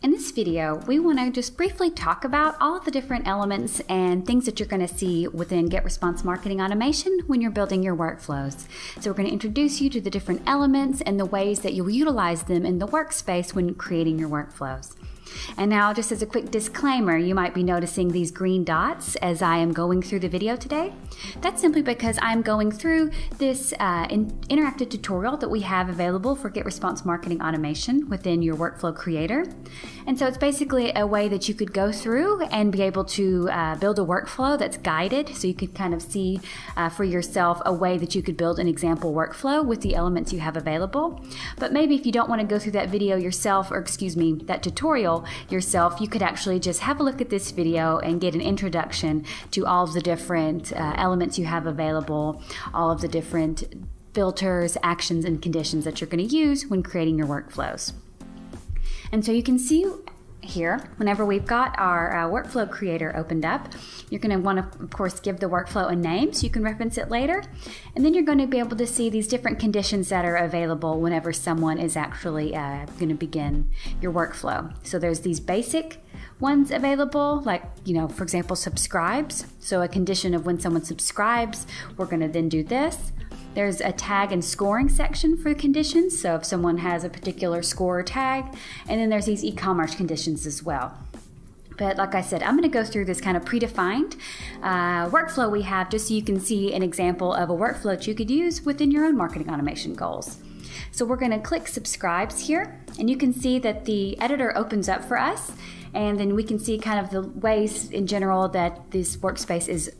In this video, we want to just briefly talk about all the different elements and things that you're going to see within GetResponse Marketing Automation when you're building your workflows. So we're going to introduce you to the different elements and the ways that you'll utilize them in the workspace when creating your workflows. And now, just as a quick disclaimer, you might be noticing these green dots as I am going through the video today. That's simply because I'm going through this uh, in interactive tutorial that we have available for GetResponse Marketing Automation within your Workflow Creator. And so it's basically a way that you could go through and be able to uh, build a workflow that's guided so you could kind of see uh, for yourself a way that you could build an example workflow with the elements you have available. But maybe if you don't want to go through that video yourself, or excuse me, that tutorial, yourself, you could actually just have a look at this video and get an introduction to all of the different uh, elements you have available, all of the different filters, actions, and conditions that you're going to use when creating your workflows. And so you can see here, whenever we've got our uh, workflow creator opened up, you're going to want to, of course, give the workflow a name so you can reference it later. And then you're going to be able to see these different conditions that are available whenever someone is actually uh, going to begin your workflow. So there's these basic ones available, like, you know, for example, subscribes. So a condition of when someone subscribes, we're going to then do this. There's a tag and scoring section for conditions, so if someone has a particular score or tag, and then there's these e-commerce conditions as well. But like I said, I'm going to go through this kind of predefined uh, workflow we have just so you can see an example of a workflow that you could use within your own marketing automation goals. So we're going to click subscribes here, and you can see that the editor opens up for us, and then we can see kind of the ways in general that this workspace is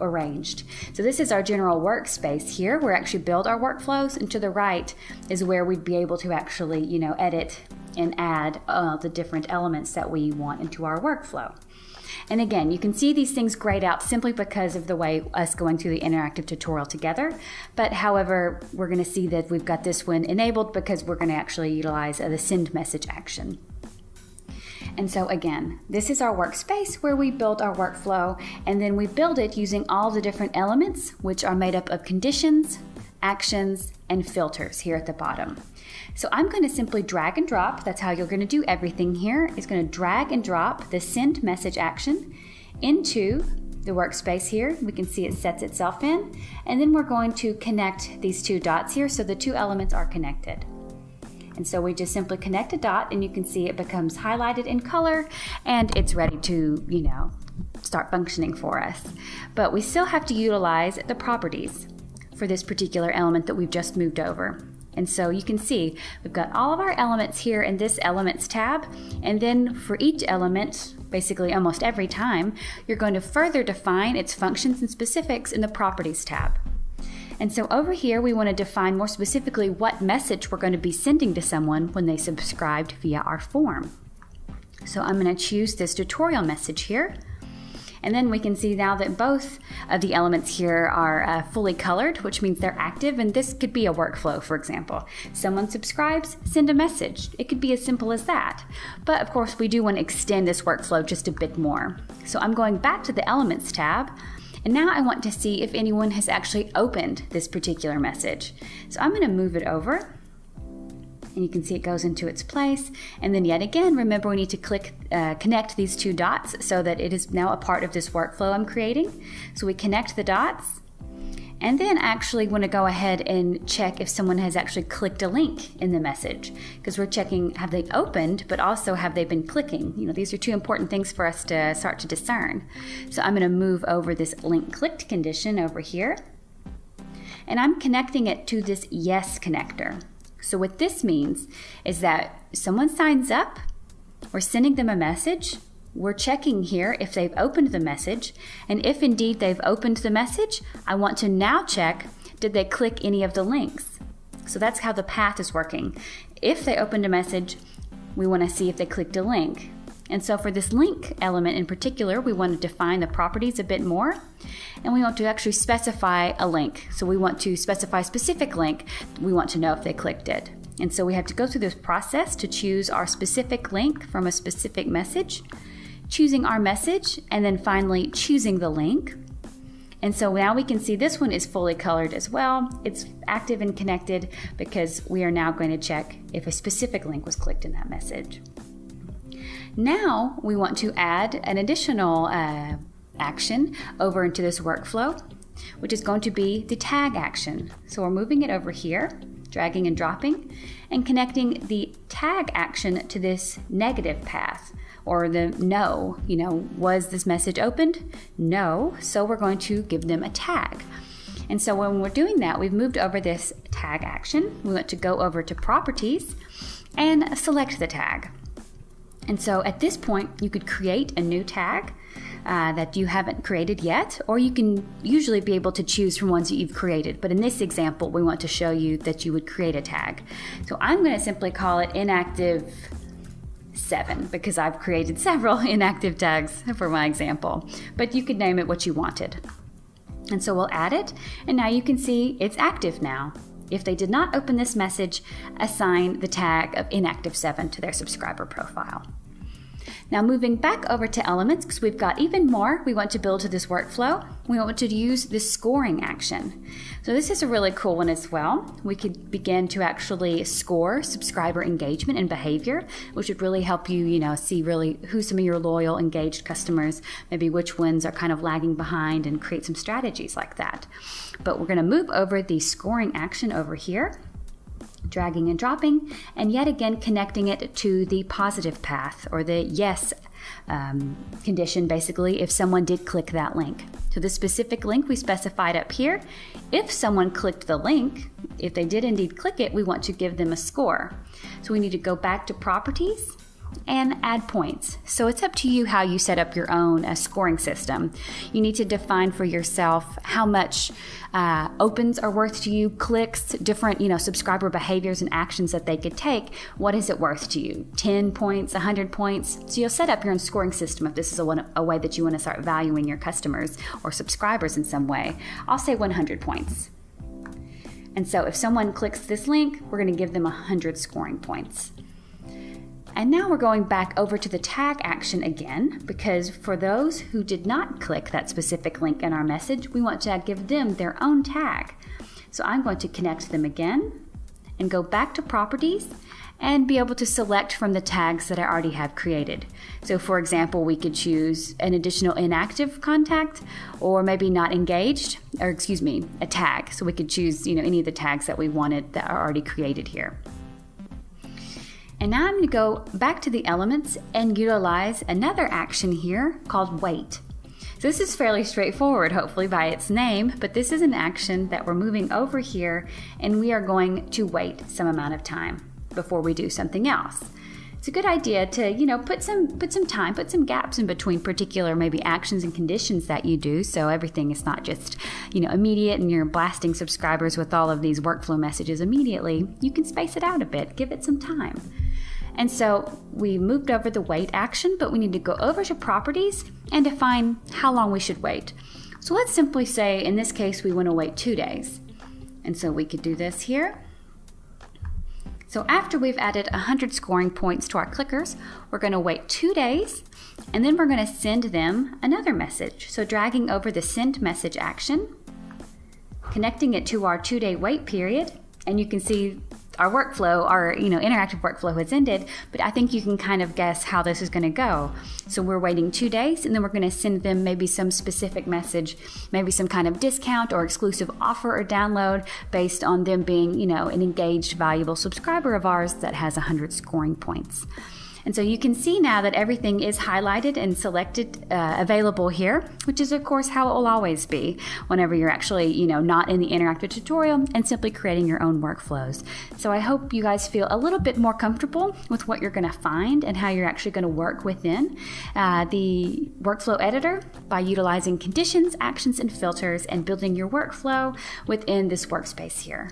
arranged. So this is our general workspace here. We actually build our workflows, and to the right is where we'd be able to actually, you know, edit and add uh, the different elements that we want into our workflow. And again, you can see these things grayed out simply because of the way us going through the interactive tutorial together. But however, we're going to see that we've got this one enabled because we're going to actually utilize uh, the send message action. And so again, this is our workspace where we build our workflow and then we build it using all the different elements which are made up of conditions, actions, and filters here at the bottom. So I'm going to simply drag and drop, that's how you're going to do everything here, is going to drag and drop the send message action into the workspace here. We can see it sets itself in. And then we're going to connect these two dots here so the two elements are connected. And so we just simply connect a dot and you can see it becomes highlighted in color and it's ready to, you know, start functioning for us. But we still have to utilize the properties for this particular element that we've just moved over. And so you can see we've got all of our elements here in this Elements tab. And then for each element, basically almost every time, you're going to further define its functions and specifics in the Properties tab. And so over here, we want to define more specifically what message we're going to be sending to someone when they subscribed via our form. So I'm going to choose this tutorial message here. And then we can see now that both of the elements here are uh, fully colored, which means they're active. And this could be a workflow, for example. Someone subscribes, send a message. It could be as simple as that. But of course, we do want to extend this workflow just a bit more. So I'm going back to the Elements tab. And now I want to see if anyone has actually opened this particular message. So I'm going to move it over and you can see it goes into its place. And then yet again, remember we need to click uh, connect these two dots so that it is now a part of this workflow I'm creating. So we connect the dots and then actually want to go ahead and check if someone has actually clicked a link in the message because we're checking have they opened, but also have they been clicking. You know, these are two important things for us to start to discern. So I'm going to move over this link clicked condition over here and I'm connecting it to this yes connector. So what this means is that someone signs up, we're sending them a message, we're checking here if they've opened the message, and if indeed they've opened the message, I want to now check did they click any of the links. So that's how the path is working. If they opened a message, we want to see if they clicked a link. And so for this link element in particular, we want to define the properties a bit more, and we want to actually specify a link. So we want to specify a specific link. We want to know if they clicked it. And so we have to go through this process to choose our specific link from a specific message choosing our message, and then finally choosing the link. And so now we can see this one is fully colored as well. It's active and connected because we are now going to check if a specific link was clicked in that message. Now we want to add an additional uh, action over into this workflow, which is going to be the tag action. So we're moving it over here, dragging and dropping, and connecting the tag action to this negative path or the no. You know, was this message opened? No. So we're going to give them a tag. And so when we're doing that, we've moved over this tag action. We want to go over to properties and select the tag. And so at this point, you could create a new tag uh, that you haven't created yet, or you can usually be able to choose from ones that you've created. But in this example, we want to show you that you would create a tag. So I'm going to simply call it inactive 7 because I've created several inactive tags for my example. But you could name it what you wanted. And so we'll add it, and now you can see it's active now. If they did not open this message, assign the tag of inactive 7 to their subscriber profile. Now moving back over to elements, because we've got even more we want to build to this workflow, we want to use this scoring action. So this is a really cool one as well. We could begin to actually score subscriber engagement and behavior, which would really help you, you know, see really who some of your loyal, engaged customers, maybe which ones are kind of lagging behind and create some strategies like that. But we're going to move over the scoring action over here dragging and dropping, and yet again connecting it to the positive path or the yes um, condition, basically, if someone did click that link. So, the specific link we specified up here, if someone clicked the link, if they did indeed click it, we want to give them a score. So, we need to go back to properties and add points. So it's up to you how you set up your own uh, scoring system. You need to define for yourself how much uh, opens are worth to you, clicks, different you know subscriber behaviors and actions that they could take. What is it worth to you? 10 points, 100 points. So you'll set up your own scoring system if this is a, one, a way that you want to start valuing your customers or subscribers in some way. I'll say 100 points. And so if someone clicks this link, we're going to give them 100 scoring points. And now we're going back over to the tag action again because for those who did not click that specific link in our message, we want to give them their own tag. So I'm going to connect them again and go back to properties and be able to select from the tags that I already have created. So for example, we could choose an additional inactive contact or maybe not engaged, or excuse me, a tag. So we could choose, you know, any of the tags that we wanted that are already created here. And now I'm going to go back to the elements and utilize another action here called wait. So this is fairly straightforward, hopefully by its name, but this is an action that we're moving over here and we are going to wait some amount of time before we do something else. It's a good idea to, you know, put some put some time, put some gaps in between particular maybe actions and conditions that you do so everything is not just, you know, immediate and you're blasting subscribers with all of these workflow messages immediately. You can space it out a bit, give it some time. And so we moved over the wait action, but we need to go over to properties and define how long we should wait. So let's simply say in this case we want to wait two days. And so we could do this here. So after we've added 100 scoring points to our clickers, we're going to wait two days and then we're going to send them another message. So dragging over the send message action, connecting it to our two day wait period, and you can see our workflow, our you know interactive workflow has ended, but I think you can kind of guess how this is going to go. So we're waiting two days, and then we're going to send them maybe some specific message, maybe some kind of discount or exclusive offer or download based on them being you know an engaged, valuable subscriber of ours that has 100 scoring points. And so you can see now that everything is highlighted and selected uh, available here, which is of course how it will always be whenever you're actually, you know, not in the interactive tutorial and simply creating your own workflows. So I hope you guys feel a little bit more comfortable with what you're going to find and how you're actually going to work within uh, the workflow editor by utilizing conditions, actions, and filters and building your workflow within this workspace here.